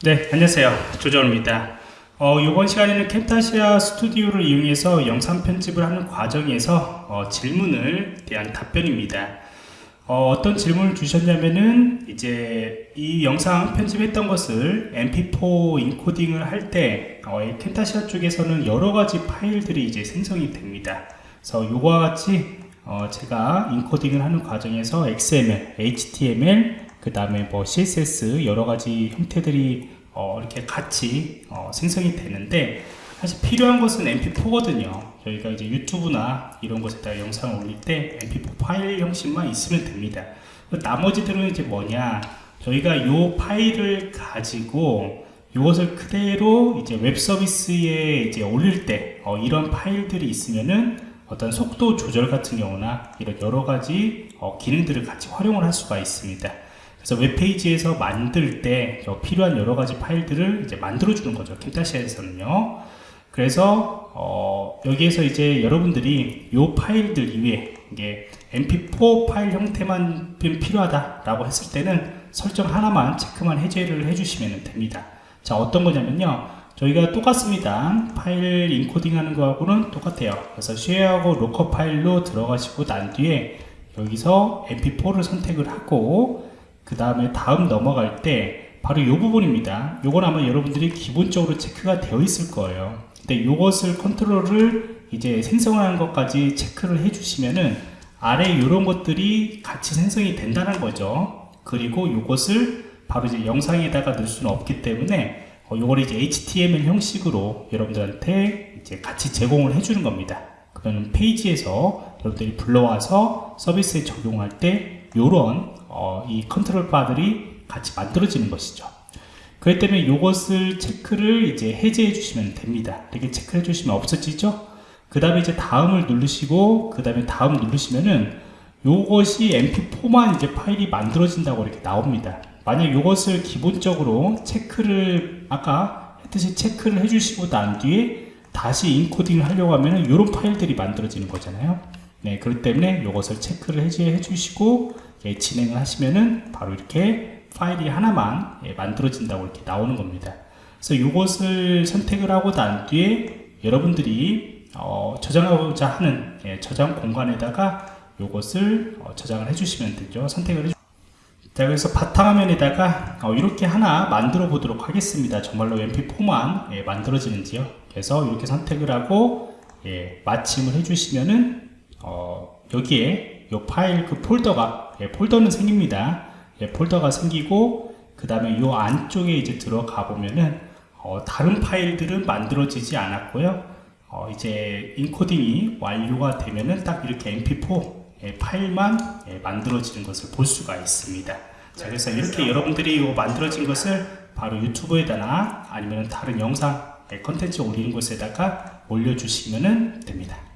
네, 안녕하세요. 조정입니다. 어, 이번 시간에는 캠타시아 스튜디오를 이용해서 영상 편집을 하는 과정에서 어, 질문을 대한 답변입니다. 어, 떤 질문을 주셨냐면은 이제 이 영상 편집했던 것을 mp4 인코딩을 할때 어, 캠타시아 쪽에서는 여러 가지 파일들이 이제 생성이 됩니다. 그래서 이거와 같이 어, 제가 인코딩을 하는 과정에서 XML, HTML, 그 다음에 뭐 CSS 여러 가지 형태들이 어 이렇게 같이 어 생성이 되는데 사실 필요한 것은 mp4거든요. 저희가 이제 유튜브나 이런 곳에다 영상을 올릴 때 mp4 파일 형식만 있으면 됩니다. 나머지들은 이제 뭐냐? 저희가 이 파일을 가지고 이것을 그대로 이제 웹 서비스에 이제 올릴 때 어, 이런 파일들이 있으면은 어떤 속도 조절 같은 경우나 이런 여러 가지 어, 기능들을 같이 활용을 할 수가 있습니다. 그래서 웹페이지에서 만들 때 필요한 여러 가지 파일들을 이제 만들어 주는 거죠. Camtasia에서는요. 그래서 어, 여기에서 이제 여러분들이 이 파일들 이외에 이게 mp4 파일 형태만 필요하다라고 했을 때는 설정 하나만 체크만 해제를 해주시면 됩니다. 자 어떤 거냐면요. 저희가 똑같습니다. 파일 인코딩 하는 거하고는 똑같아요. 그래서 share하고 local 파일로 들어가시고 난 뒤에 여기서 mp4를 선택을 하고 그 다음에 다음 넘어갈 때 바로 이 부분입니다. 요건 아마 여러분들이 기본적으로 체크가 되어 있을 거예요. 근데 요것을 컨트롤을 이제 생성하는 것까지 체크를 해 주시면은 아래 이런 것들이 같이 생성이 된다는 거죠. 그리고 요것을 바로 이제 영상에다가 넣을 수는 없기 때문에 어, 요걸 이제 HTML 형식으로 여러분들한테 이제 같이 제공을 해주는 겁니다. 그러면 페이지에서 여러분들이 불러와서 서비스에 적용할 때 요런 어, 이 컨트롤 바들이 같이 만들어지는 것이죠. 그렇기 때문에 이것을 체크를 이제 해제해 주시면 됩니다. 이렇게 체크해 주시면 없어지죠? 그 다음에 이제 다음을 누르시고, 그 다음에 다음 누르시면은 요것이 mp4만 이제 파일이 만들어진다고 이렇게 나옵니다. 만약 이것을 기본적으로 체크를 아까 했듯이 체크를 해주시고 난 뒤에 다시 인코딩을 하려고 하면은 이런 파일들이 만들어지는 거잖아요. 네, 그렇기 때문에 이것을 체크를 해제해 주시고 예, 진행을 하시면은 바로 이렇게 파일이 하나만 예, 만들어진다고 이렇게 나오는 겁니다. 그래서 이것을 선택을 하고 난 뒤에 여러분들이 어, 저장하고자 하는 예, 저장 공간에다가 이것을 어, 저장을 해주시면 되죠. 선택을 해주 자 그래서 바탕화면에다가 어, 이렇게 하나 만들어 보도록 하겠습니다. 정말로 mp4만 예, 만들어지는지요. 그래서 이렇게 선택을 하고 예, 마침을 해주시면은 어, 여기에 이 파일 그 폴더가 예, 폴더는 생깁니다. 예, 폴더가 생기고 그 다음에 이 안쪽에 이제 들어가 보면은 어, 다른 파일들은 만들어지지 않았고요. 어, 이제 인코딩이 완료가 되면은 딱 이렇게 mp4 예, 파일만 예, 만들어지는 것을 볼 수가 있습니다. 자, 그래서 이렇게 여러분들이 만들어진 것을 바로 유튜브에다나 아니면 다른 영상 예, 컨텐츠 올리는 곳에다가 올려주시면 됩니다.